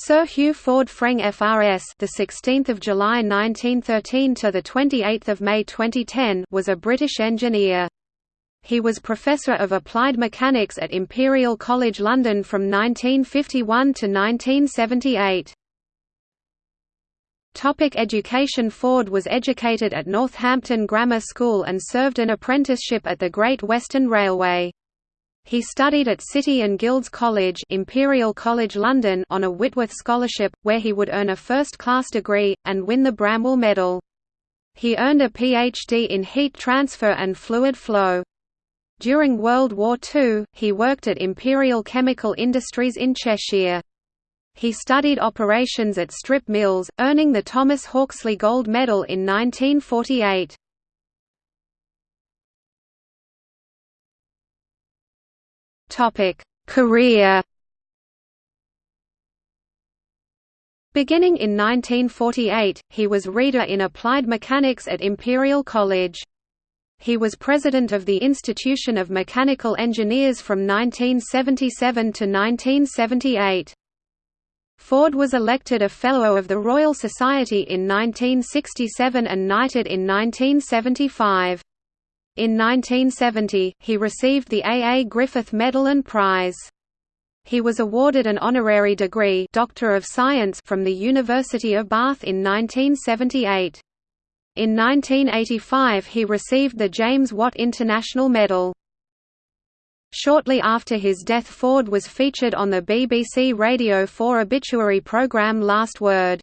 Sir Hugh Ford Freng FRS, the 16th of July 1913 to the 28th of May 2010, was a British engineer. He was Professor of Applied Mechanics at Imperial College London from 1951 to 1978. Topic education Ford was educated at Northampton Grammar School and served an apprenticeship at the Great Western Railway. He studied at City and Guilds College, Imperial College London on a Whitworth scholarship, where he would earn a first-class degree, and win the Bramwell Medal. He earned a PhD in heat transfer and fluid flow. During World War II, he worked at Imperial Chemical Industries in Cheshire. He studied operations at strip mills, earning the Thomas Hawksley Gold Medal in 1948. Career. Beginning in 1948, he was reader in applied mechanics at Imperial College. He was president of the Institution of Mechanical Engineers from 1977 to 1978. Ford was elected a Fellow of the Royal Society in 1967 and knighted in 1975. In 1970, he received the A. A. Griffith Medal and Prize. He was awarded an honorary degree Doctor of Science from the University of Bath in 1978. In 1985 he received the James Watt International Medal. Shortly after his death Ford was featured on the BBC Radio 4 obituary programme Last Word.